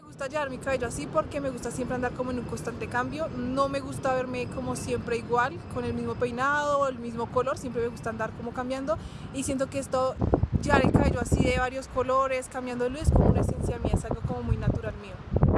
Me gusta llevar mi cabello así porque me gusta siempre andar como en un constante cambio. No me gusta verme como siempre igual, con el mismo peinado, el mismo color. Siempre me gusta andar como cambiando. Y siento que esto, llevar el cabello así de varios colores, cambiándolo, es como una esencia mía, es algo como muy natural mío.